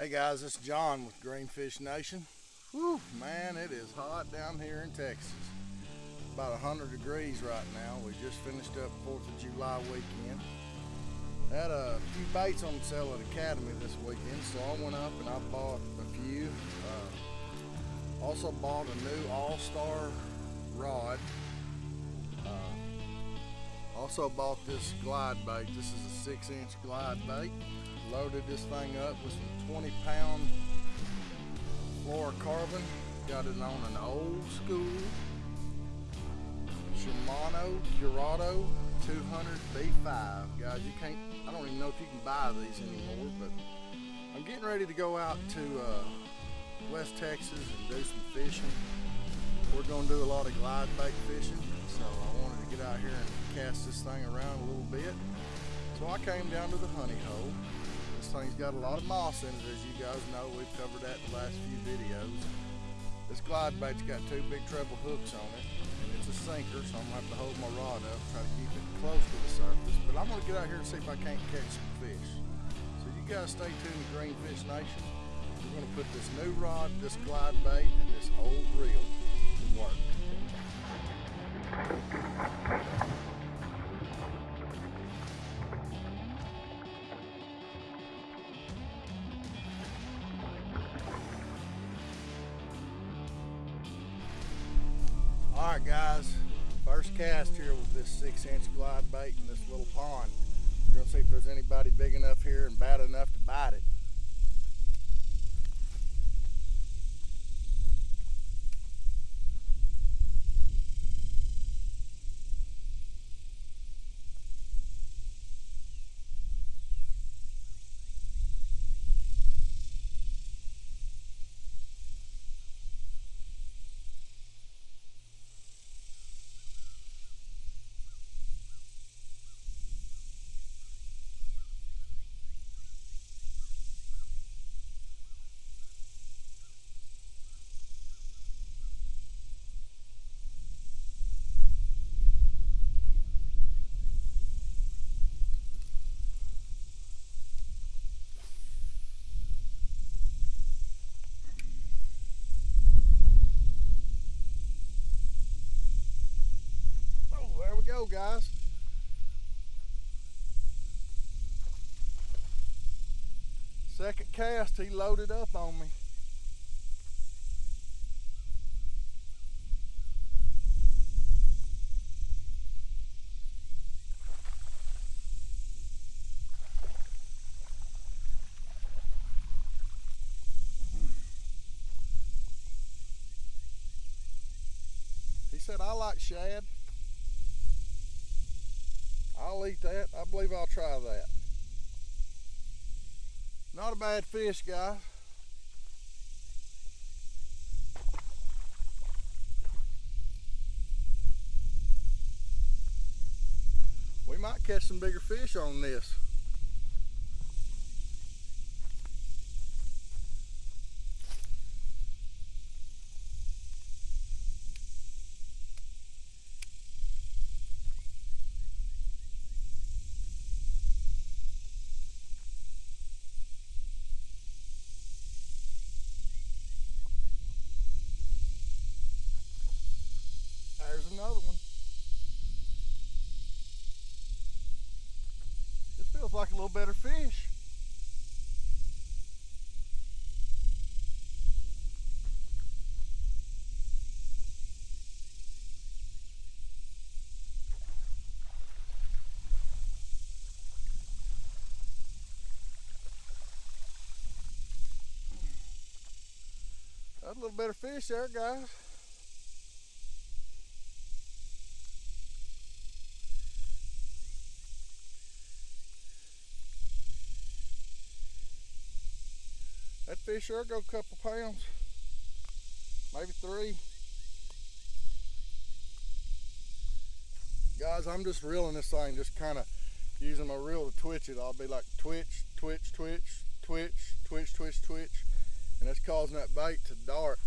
Hey guys, it's John with Greenfish Nation. Whew, man, it is hot down here in Texas. About 100 degrees right now. We just finished up 4th of July weekend. Had a few baits on sale at Academy this weekend, so I went up and I bought a few. Uh, also bought a new All-Star rod. Uh, also bought this glide bait. This is a six inch glide bait loaded this thing up with some 20 pound fluorocarbon. Got it on an old school Shimano Curado 200 B5. Guys, you can't, I don't even know if you can buy these anymore, but I'm getting ready to go out to uh, West Texas and do some fishing. We're gonna do a lot of glide bait fishing, so I wanted to get out here and cast this thing around a little bit. So I came down to the honey hole thing's got a lot of moss in it, as you guys know. We've covered that in the last few videos. This glide bait's got two big treble hooks on it, and it's a sinker, so I'm gonna have to hold my rod up, try to keep it close to the surface. But I'm gonna get out here and see if I can't catch some fish. So you guys stay tuned to Greenfish Nation. We're gonna put this new rod, this glide bait, and this old reel to work. Cast here with this six inch glide bait in this little pond. We're gonna see if there's anybody big enough here and bad enough to bite it. Guys. Second cast, he loaded up on me. He said, I like shad. I'll eat that. I believe I'll try that. Not a bad fish, guys. We might catch some bigger fish on this. another one. This feels like a little better fish. That's a little better fish there, guys. That fish sure go a couple pounds, maybe three. Guys, I'm just reeling this thing, just kind of using my reel to twitch it. I'll be like twitch, twitch, twitch, twitch, twitch, twitch, twitch. And that's causing that bait to dart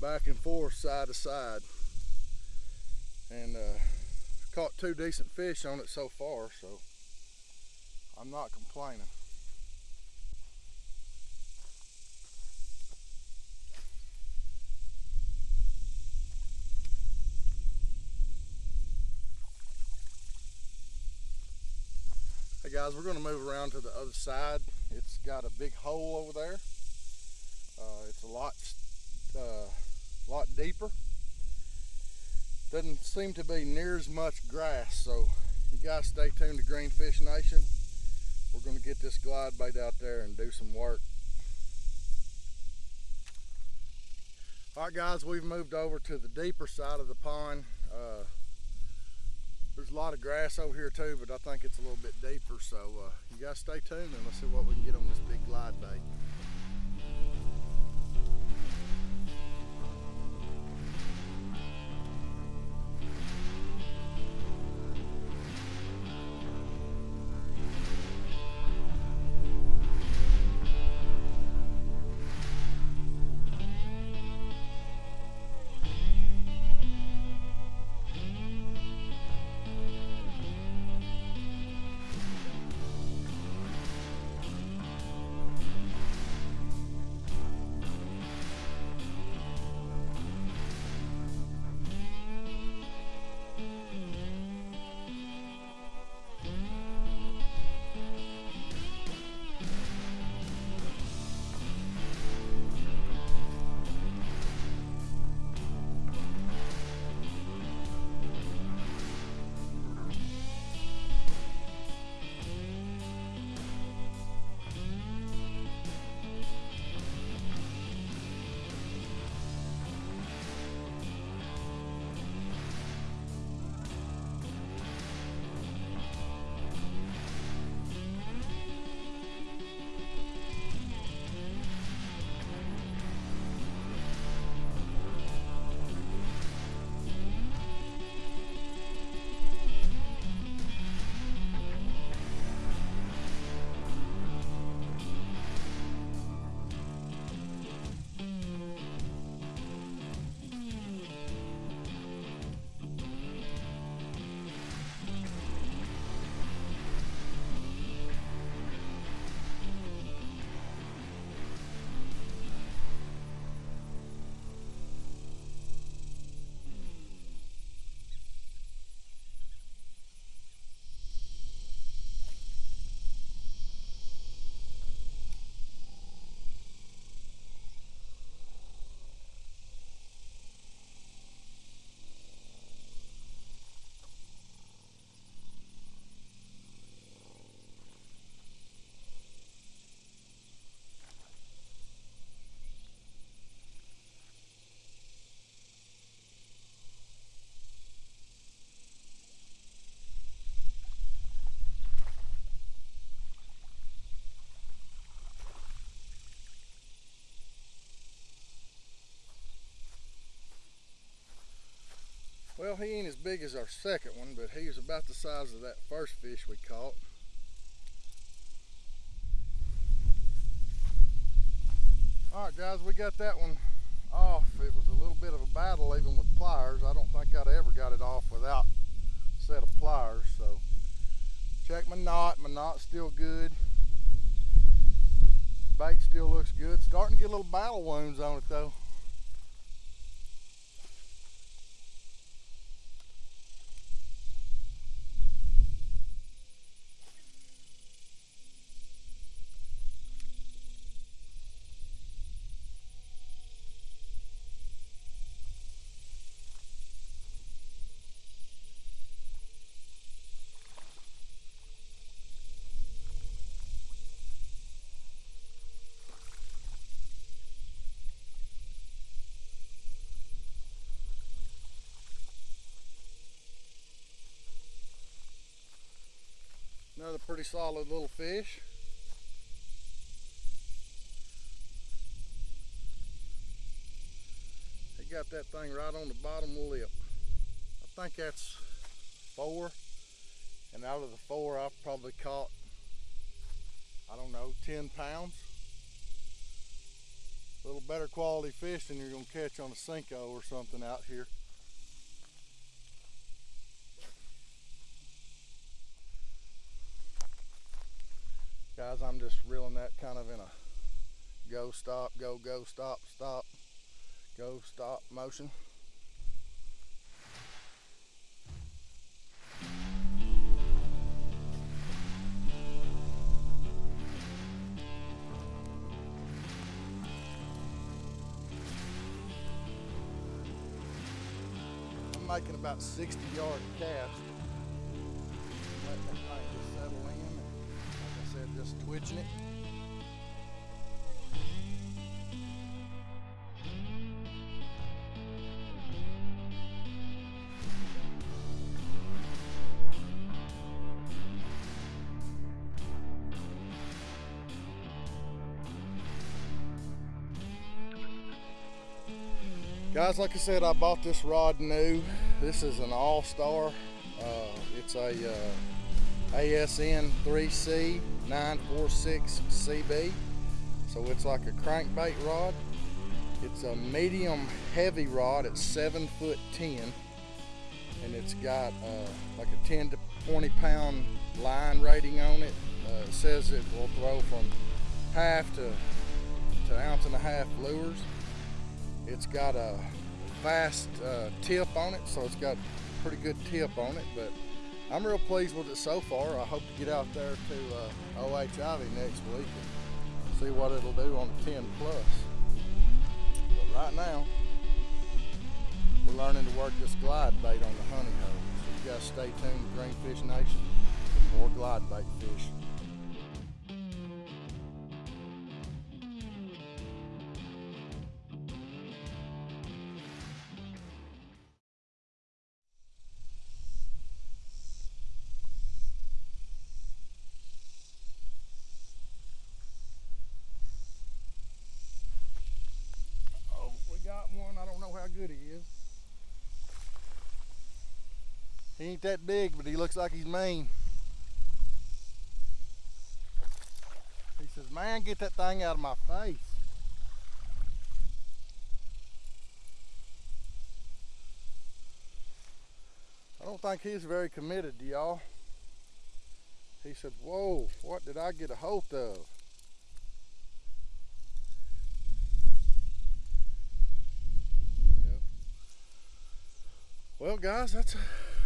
back and forth, side to side. And uh, caught two decent fish on it so far, so I'm not complaining. Guys, we're gonna move around to the other side. It's got a big hole over there. Uh, it's a lot, uh, lot deeper. Doesn't seem to be near as much grass, so you guys stay tuned to Greenfish Nation. We're gonna get this glide bait out there and do some work. All right guys, we've moved over to the deeper side of the pond. Uh, a lot of grass over here too, but I think it's a little bit deeper. So uh, you guys stay tuned and let's see what we can get on this big glide bait. Well, he ain't as big as our second one, but he's about the size of that first fish we caught. All right, guys, we got that one off. It was a little bit of a battle even with pliers. I don't think I'd ever got it off without a set of pliers. So check my knot. My knot's still good. Bait still looks good. Starting to get little battle wounds on it though. Another solid little fish. He got that thing right on the bottom lip. I think that's four. And out of the four, I've probably caught, I don't know, 10 pounds. A little better quality fish than you're gonna catch on a Senko or something out here. guys I'm just reeling that kind of in a go stop go go stop stop go stop motion. I'm making about 60 yard cast just twitching it. Guys, like I said, I bought this rod new. This is an All-Star. Uh, it's a uh, ASN 3C 946 CB. So it's like a crankbait rod. It's a medium heavy rod. It's seven foot 10 and it's got uh, like a 10 to 20 pound line rating on it. Uh, it says it will throw from half to, to ounce and a half lures. It's got a fast uh, tip on it, so it's got pretty good tip on it, but I'm real pleased with it so far. I hope to get out there to uh, O.H. Ivie next week and see what it'll do on the 10 plus. But right now, we're learning to work this glide bait on the honey hole. So you guys stay tuned to Greenfish Nation for more glide bait fish. He ain't that big, but he looks like he's mean. He says, man, get that thing out of my face. I don't think he's very committed to y'all. He said, whoa, what did I get a hold of? Well, guys, that's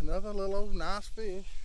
another little old nice fish.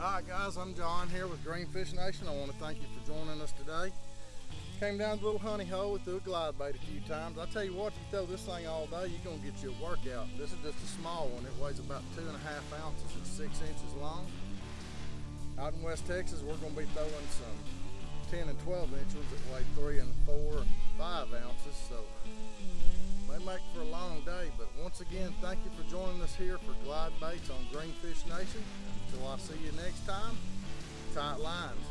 All right, guys, I'm John here with Greenfish Nation. I want to thank you for joining us today. Came down to the little honey hole, we threw a glide bait a few times. I tell you what, you throw this thing all day, you're gonna get you a workout. This is just a small one. It weighs about two and a half ounces. It's six inches long. Out in West Texas, we're gonna be throwing some 10 and 12 inches that weigh three and four and five ounces. So may make for a long day, but once again, thank you for joining us here for Glide Baits on Greenfish Nation. Until I see you next time, tight lines.